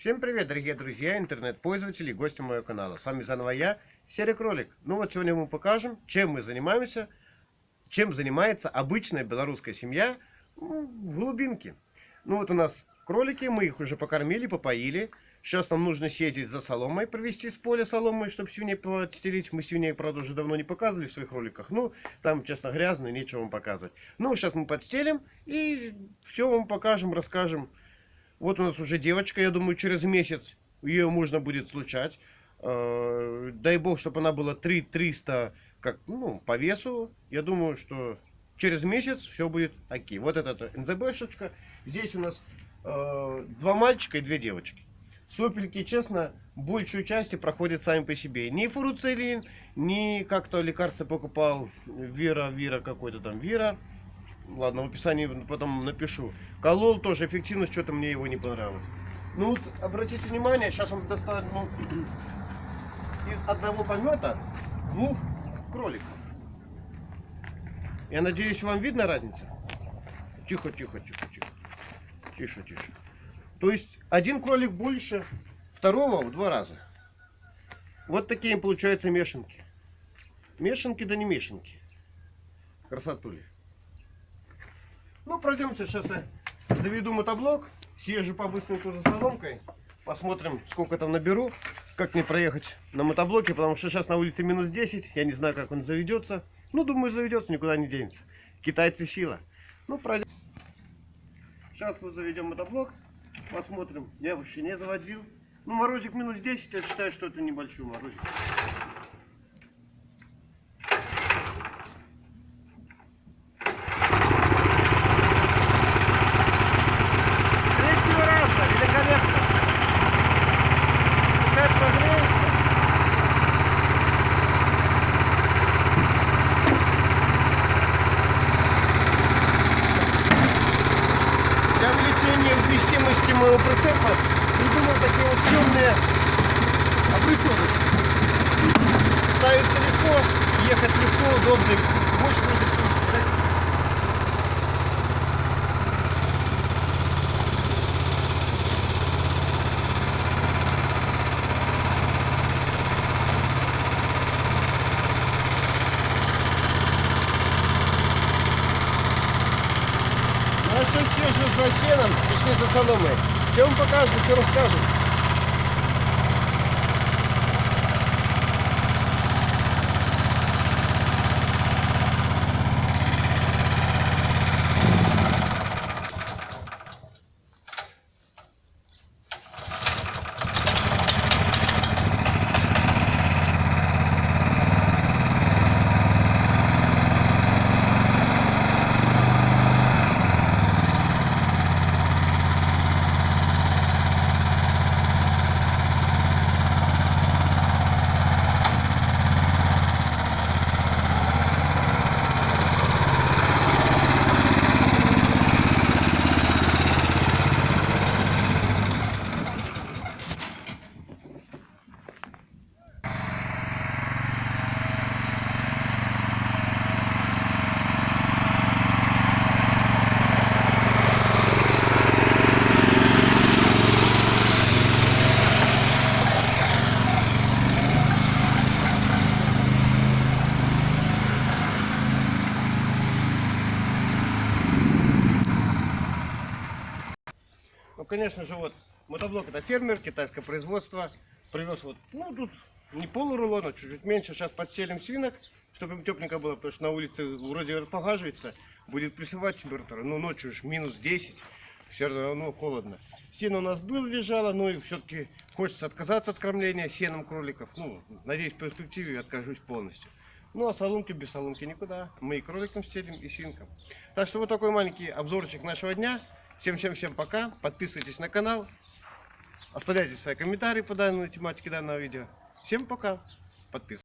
Всем привет, дорогие друзья, интернет-пользователи и гости моего канала. С вами заново я, Серый Кролик. Ну вот сегодня мы покажем, чем мы занимаемся, чем занимается обычная белорусская семья в глубинке. Ну вот у нас кролики, мы их уже покормили, попоили. Сейчас нам нужно съездить за соломой, провести с поля соломой, чтобы свиней подстелить. Мы свиней, правда, уже давно не показывали в своих роликах. Ну, там, честно, грязно, нечего вам показывать. Ну, сейчас мы подстелим и все вам покажем, расскажем. Вот у нас уже девочка, я думаю, через месяц ее можно будет случать. Э, дай бог, чтобы она была 3 300 как, ну, по весу. Я думаю, что через месяц все будет окей. Вот это НЗБшечка. Здесь у нас э, два мальчика и две девочки. Сопельки, честно, большую часть проходят сами по себе. Ни фуруцелин, ни как-то лекарство покупал Вера, Вера какой-то там Вера. Ладно, в описании потом напишу. Колол тоже эффективность, что-то мне его не понравилось. Ну вот, обратите внимание, сейчас он достанет ну, из одного помета двух кроликов. Я надеюсь, вам видно разница? Тихо, тихо, тихо, тихо. Тише, тише. То есть один кролик больше второго в два раза. Вот такие получаются мешанки. Мешанки да не мешанки. Красотули. Ну, пройдемте сейчас я заведу мотоблок, съезжу по-быстреньку за соломкой, посмотрим, сколько там наберу, как мне проехать на мотоблоке, потому что сейчас на улице минус 10, я не знаю, как он заведется. Ну, думаю, заведется, никуда не денется. Китайцы сила. Ну, пройдем. Сейчас мы заведем мотоблок. Посмотрим. Я вообще не заводил. Ну, морозик минус 10, я считаю, что это небольшой морозик. Увеличения вместимости моего прицепа придумал такие вот темные обрысовочки. Ставится легко, ехать легко, удобно, Сейчас съезжу за сеном, точнее за соломой. Все вам покажем, все расскажем. Конечно же, вот мотоблок это фермер, китайское производство. Привез вот, ну, тут не полурулона, чуть-чуть меньше. Сейчас подселим свинок, чтобы им тепленько было, потому что на улице вроде располагивается, будет плюсовая температура. Но ночью уж минус 10, все равно холодно. Сено у нас было, лежало, но и все-таки хочется отказаться от кормления сеном кроликов. Ну, надеюсь, в перспективе откажусь полностью. Ну, а соломки без соломки никуда. Мы и кроликам стелим, и свинкам. Так что вот такой маленький обзорчик нашего дня. Всем-всем-всем пока. Подписывайтесь на канал. Оставляйте свои комментарии по данной тематике данного видео. Всем пока. Подписывайтесь.